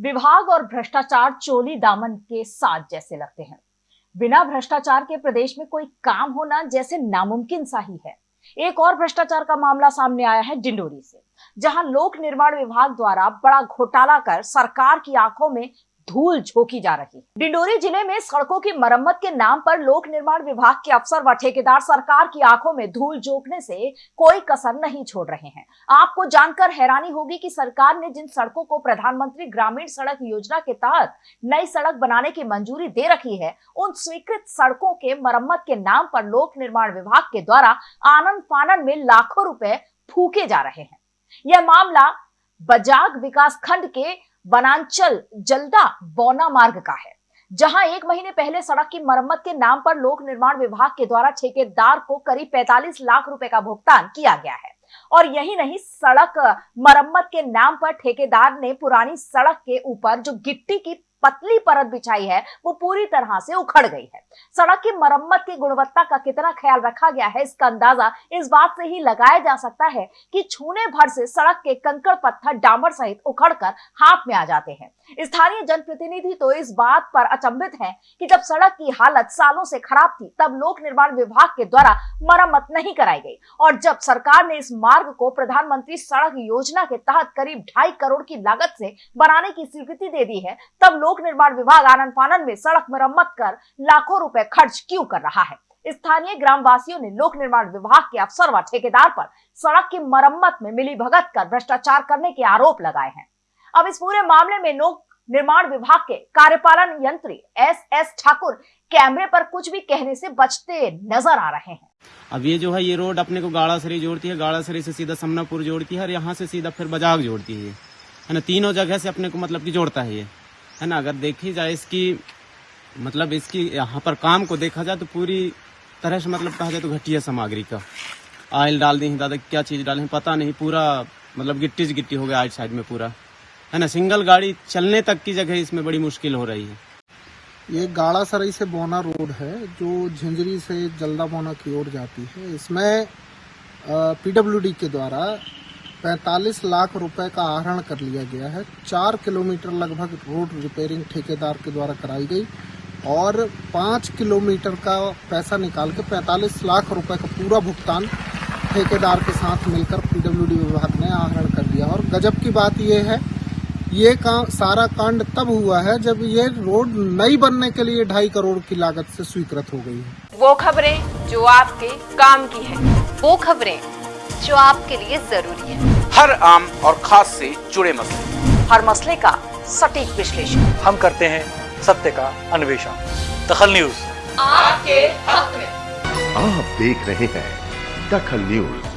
विभाग और भ्रष्टाचार चोली दामन के साथ जैसे लगते हैं। बिना भ्रष्टाचार के प्रदेश में कोई काम होना जैसे नामुमकिन सा ही है। एक और भ्रष्टाचार का मामला सामने आया है डिंडोरी से, जहाँ लोक निर्माण विभाग द्वारा बड़ा घोटाला कर सरकार की आँखों में धूल झोंकी जा रही। डिंडोरी ज़िले में सड़कों की मरम्मत के नाम पर लोक निर्माण विभाग के अफसर व ठेकेदार सरकार की आँखों में धूल झोंकने से कोई कसर नहीं छोड़ रहे हैं। आपको जानकर हैरानी होगी कि सरकार ने जिन सड़कों को प्रधानमंत्री ग्रामीण सड़क योजना के तहत नई सड़क बनाने की मंजूरी दे रखी है, उन स्वीकृत सड़कों के मरम्मत के नाम पर लोक निर्माण विभाग के द्वारा आनंद फानन में लाखों रुपए फूके जा रहे हैं। यह मामला बजाग विकास खंड के वनांचल जल्दा बौना मार्ग का है, जहाँ एक महीने पहले सड़क की मरम्मत के नाम पर लोक निर्माण विभाग के द्वारा ठेकेदार को करीब 45 लाख रुपए का भुगतान किया गया है। और यही नहीं, सड़क मरम्मत के नाम पर ठेकेदार ने पुरानी सड़क के ऊपर जो गिट्टी की पतली परत बिछाई है, वो पूरी तरह से उखड़ गई है। सड़क की मरम्मत की गुणवत्ता का कितना ख्याल रखा गया है, इसका अंदाज़ा इस बात से ही लगाया जा सकता है कि छूने भर से सड़क के कंकड़ पत्थर डामर सहित उखड़कर हाथ में आ जाते हैं। स्थानीय जनप्रतिनिधि तो इस बात पर अचंभित हैं कि जब सड़क की हालत सालों से खराब थी, तब लोक निर्माण विभाग के द्वारा मरम्मत नहीं कराई गई और जब सरकार ने इस मार्ग को प्रधानमंत्री सड़क योजना के तहत करीब ढाई करोड़ की लागत से बनाने की स्वीकृति दे दी है, तब लोक निर्माण विभाग आनंद फानन में सड़क मरम्मत कर लाखों रुपए खर्च क्यों कर रहा है? स्थानीय ग्रामवासियों ने लोक निर्माण विभाग के अफसर व ठेकेदार पर सड़क की मरम्मत में मिली भगत कर भ्रष्टाचार करने के आरोप लगाए हैं। अब इस पूरे मामले में लोक निर्माण विभाग के कार्यपालन यंत्री एस एस ठाकुर कैमरे पर कुछ भी कहने से बचते नज़र आ रहे हैं। अब ये जो है, ये रोड अपने को गाड़ासरी जोड़ती है, गाड़ासरी से सीधा समनापुर जोड़ती है और यहाँ से सीधा फिर बजाग जोड़ती है है ना, तीनों जगह से अपने को मतलब की जोड़ता है ये। है ना? अगर देखी जाए इसकी मतलब इसकी यहाँ पर काम को देखा जाए तो पूरी तरह से मतलब कहा जाए तो घटिया सामग्री का। आयल डाल दी दादा, क्या चीज़ डाले पता नहीं, पूरा मतलब गिट्टी से गिट्टी हो गया आइट साइड में पूरा। है ना? सिंगल गाड़ी चलने तक की जगह इसमें बड़ी मुश्किल हो रही है। ये गाड़ा सराई से बोना रोड है, जो झिंझरी से जल्दा बोना की ओर जाती है। इसमें पीडब्ल्यूडी के द्वारा 45 लाख रुपए का आहरण कर लिया गया है। चार किलोमीटर लगभग रोड रिपेयरिंग ठेकेदार के द्वारा कराई गई और पाँच किलोमीटर का पैसा निकाल के 45 लाख रुपए का पूरा भुगतान ठेकेदार के साथ मिलकर पीडब्ल्यूडी विभाग ने आहरण कर दिया। और गजब की बात यह है, ये काम सारा कांड तब हुआ है जब ये रोड नई बनने के लिए ढाई करोड़ की लागत से स्वीकृत हो गई है। वो खबरें जो आपके काम की है। वो खबरें जो आपके लिए ज़रूरी है। हर आम और खास से जुड़े मसले। हर मसले का सटीक विश्लेषण। हम करते हैं सत्य का अन्वेषण। दखल न्यूज़। आपके हक में। आप देख रहे हैं दखल न्यूज़।